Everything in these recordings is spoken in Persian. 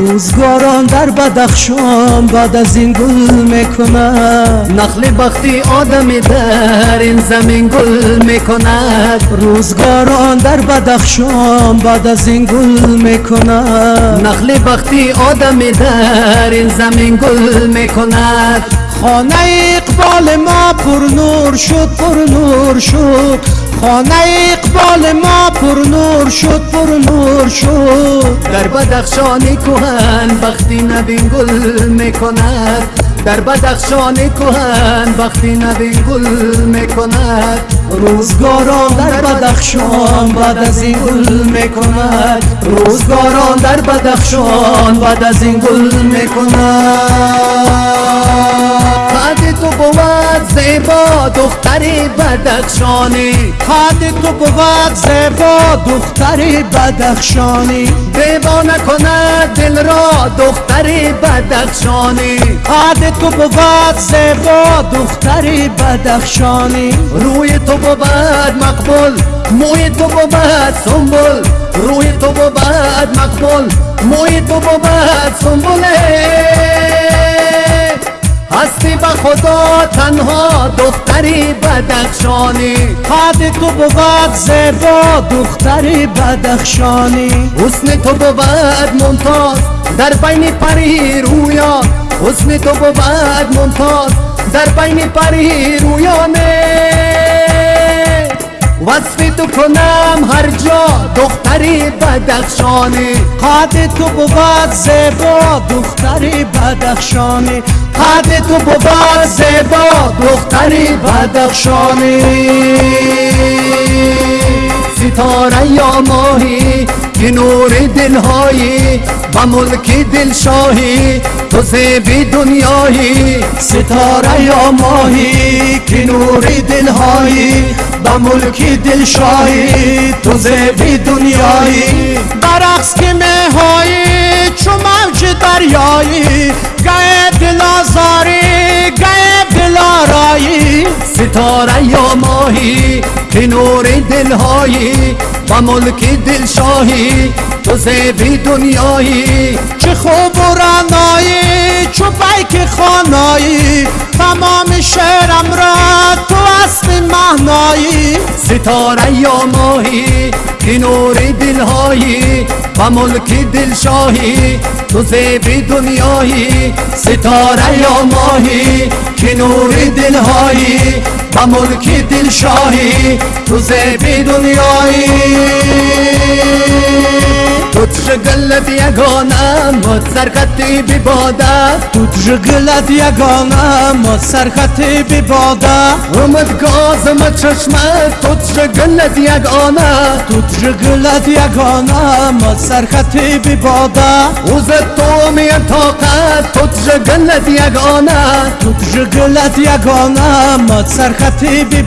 روزگاران در بدخشان بعد از این گل می‌کند. نخل بختی آدمی در این زمین گل می‌کند. روزگاران در بدخشان بعد از این گل می‌کند. نخل بختی آدمی در این زمین گل می‌کند. خانه اقبال ما پر نور شد پر نور شد. خانه اقبال ما پر نور شد پر نور شد. در بدخشان کوهن بختی نبین گل می‌کند. در بدخشان کوهن بختی نبین گل می‌کند. روزگاران در بدخشان بعد از این گل می‌کند. روزگاران در بدخشان بعد از این گل می‌کند. تو بود زیبا دختری بدخشانی. قد تو بود زیبا دختری بدخشانی. دیوا نکند دل را دختری بدخشانی. قد تو بود زیبا دختری بدخشانی. روی تو بود مقبول موی تو بود سنبول. روی تو بود مقبول موی تو بود سنبوله. هستی به خدا تنها دختری بدخشانی. قد تو بود زیبا دختری بدخشانی. حسن تو بود ممتاز در بین پری رویا. حسن تو بود ممتاز در بین پری رویانه. وصف تو کنم هر جا دختری بدخشانی. قد تو بود زیبا دختری بدخشانی. قد تو بود زیبا دختری بدخشانی. ستاره یا ماهی که نور دلهایی و ملک دلشاهی تو زیبی دنیایی ستاره یا ماهی که نور دلهایی و ملک دلشاهی تو زیبی دنیایی. برقص که مهایی چو موج دریایی گه دل آزاری گه دل آرایی ستاره یا ماهی که نور دلهایی و ملک دلشاهی تو زیبی دنیایی. چه خوب و رنایی چو بیک خانایی. تمام شعرم را تو اصل مهنایی ستاره یا ماهی که نور دلهایی. و ملک دلشاهی تو زیبی دنیایی. ستاره یا ماهی که نور دلهایی. و ملک دلشاهی تو زیبی دنیایی تو تشغلت یگانه مد سرخطی بی باده تو تشغلت یگانه مد سرخطی بی باده اومد گازم چشمت تو تشغلت یگانه تو تشغلت یگانه مد سرخطی بی باده اوز تو می طاقت تو تشغلت یگانه تو تشغلت یگانه مد سرخطی بی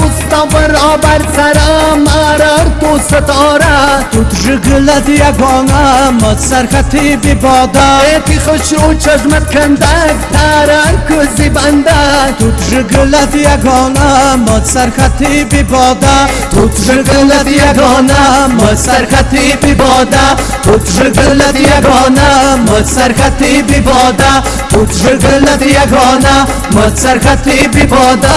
اوستاور آبر سرم مرر تو ستاره تو تشغلت یگانه مد سرخطی بی باده. تی خوش رو چشمت کندک ترر کزی بنده. تو تشغلت یگانه مد سرخطی بی باده. تو تشغلت یگانه مد سرخطی بی باده. تو تشغلت یگانه مد سرخطی بی باده. تو تشغلت یگانه مد سرخطی بی باده.